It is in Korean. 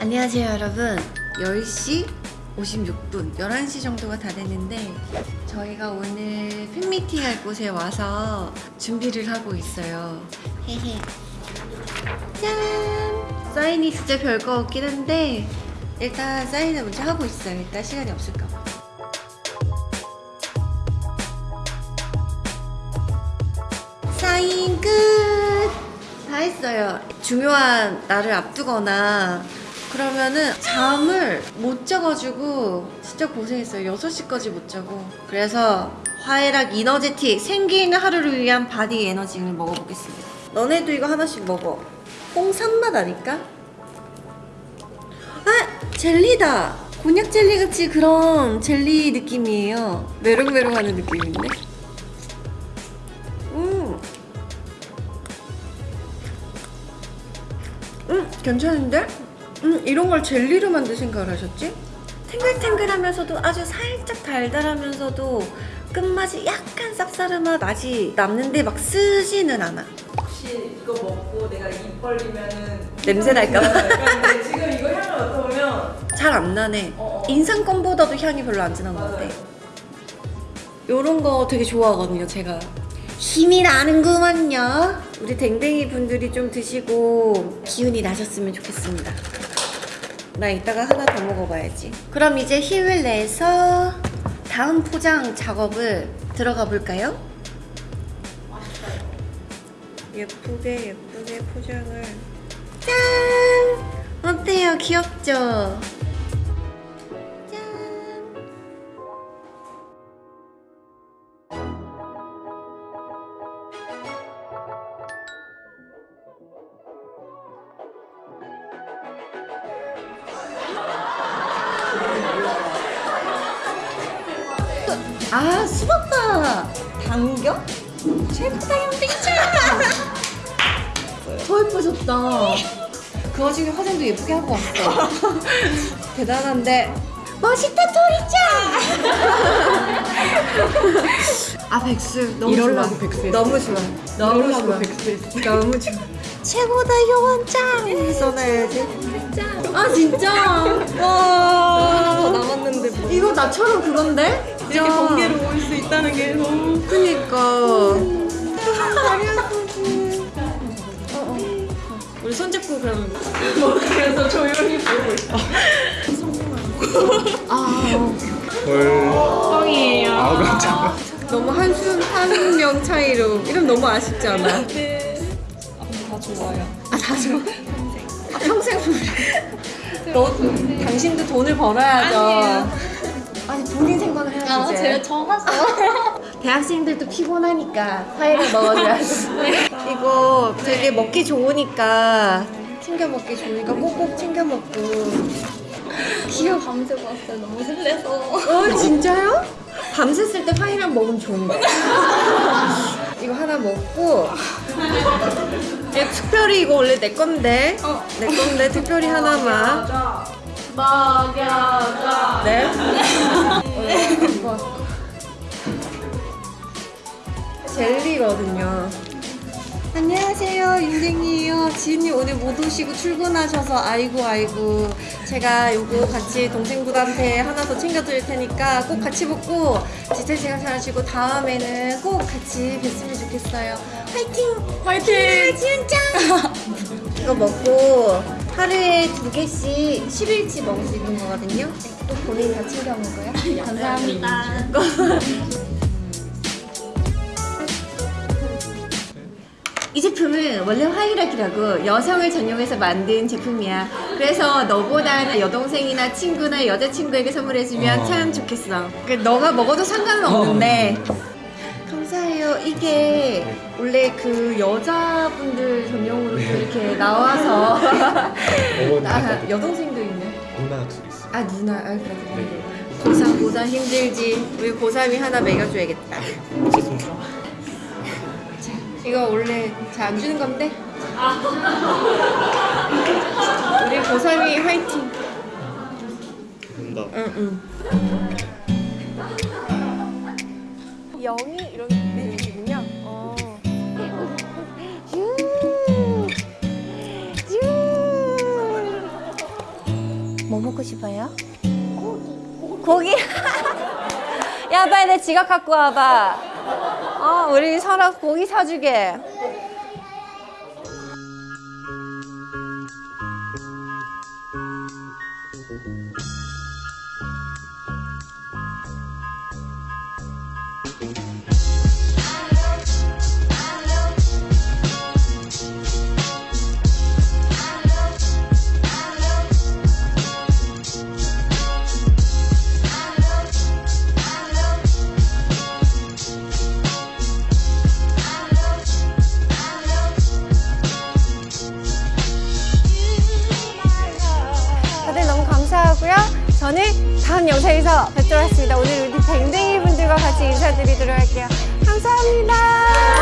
안녕하세요 여러분. 10시 56분 11시 정도가 다 됐는데 저희가 오늘 팬미팅 할 곳에 와서 준비를 하고 있어요. 짠! 사인이 진짜 별거 없긴 한데 일단 사인을 먼저 하고 있어요 일단 시간이 없을까봐 사인 끝! 다 했어요. 중요한 날을 앞두거나 그러면은 잠을 못 자가지고 진짜 고생했어요. 6시까지 못 자고. 그래서 화애락 이너제틱 생기있는 하루를 위한 body 에너지를 먹어보겠습니다. 너네도 이거 하나씩 먹어. 홍삼맛 아닐까? 아! 젤리다! 곤약 젤리 같이 그런 젤리 느낌이에요. 메롱메롱 하는 느낌인데? 음! 음, 괜찮은데? 음, 이런 걸 젤리로 만들 생각을 하셨지? 탱글탱글하면서도 아주 살짝 달달하면서도 끝맛이 약간 쌉싸름한 맛이 남는데 막 쓰지는 않아. 이거 먹고 내가 입 벌리면은 냄새 날까 봐. 근데 지금 이거 향을 맡아보면 잘 안 나네. 어, 어. 인상껌보다도 향이 별로 안 진한 것 같아. 요런 거 되게 좋아하거든요, 제가. 힘이 나는구만요. 우리 댕댕이 분들이 좀 드시고 기운이 나셨으면 좋겠습니다. 나 이따가 하나 더 먹어봐야지. 그럼 이제 힘을 내서 다음 포장 작업을 들어가 볼까요? 예쁘게 예쁘게 포장을 짠! 어때요? 귀엽죠? 짠! 아 수박바 당겨? 최고다 현댕이짱 더 예뻐졌다. 그 와중에 화장도 예쁘게 하고 왔어. 대단한데. 멋있다 토리짱! 아 백수. 너무 이럴라고 좋아. 백수했어. 너무 좋아. 너무 좋아. 백수했어. 너무 좋아. 최고다 효원짱! 써놔야지. 아 진짜? 더와 남았는데 뭐. 이거 나처럼 그건데? 이렇게 번개로 올 수 있다는 게 너무 그니까 우리 손잡고 그러면 그래서 조용히 보고 있어. 아 뻥이에요. 아 깜짝이야 너무 한숨 한명 차이로. 이름 너무 아쉽지 않아? 네. 아, 다 좋아요. 아다 좋아? 아, 평생 너 당신도 돈을 벌어야죠. 아니에요. 아니 본인 생각을 해야지 아 제가 처음 왔어요 대학생들도 피곤하니까 화해를 먹어줘야지. 이거 되게 먹기 좋으니까 챙겨 먹기 좋으니까 꼭꼭 챙겨 먹고. 귀여워 밤새고 왔어요. 너무 설레서. 어 진짜요? 밤샜을 때 화이랑 먹으면 좋은 거야. 이거 하나 먹고. 이제 특별히 이거 원래 내 건데. 어. 내 건데 특별히 하나만. 먹여줘. 네? 이거 젤리거든요. 안녕하세요 윤댕이에요. 지은님 오늘 못 오시고 출근하셔서 아이고 아이고. 제가 요거 같이 동생분한테 하나 더 챙겨드릴 테니까 꼭 같이 먹고 지태 씨가 잘하시고 다음에는 꼭 같이 뵀으면 좋겠어요. 화이팅! 화이팅! 지은짱! 이거 먹고 하루에 두 개씩 10일치 먹을 수 있는 거거든요. 또 본인이 다 챙겨 먹어요. 감사합니다 이 제품은 원래 화이락이라고 여성을 전용해서 만든 제품이야. 그래서 너보다 여동생이나 친구나 여자친구에게 선물해주면 어. 참 좋겠어. 그 너가 먹어도 상관은 없는데. 감사해요. 이게 원래 그 여자분들 전용으로 또 이렇게 나와서 아, 여동생도 있네. 누나 둘 있어 아 누나, 아 그래 그래. 네. 고3 고3 힘들지. 우리 고3이 하나 먹여줘야겠다. 이거 원래 잘 안 주는 건데? 우리 고3이 화이팅! 된다 응, 응. 영이 이런 느낌이군요. 어. 유! 유! 뭐 먹고 싶어요? 고기. 고기? 야, 빨리 내 지갑 갖고 와봐. 어, 우리 서로 고기 사주게. 다음 영상에서 뵙도록 하겠습니다. 오늘 우리 댕댕이 분들과 같이 인사드리도록 할게요. 감사합니다.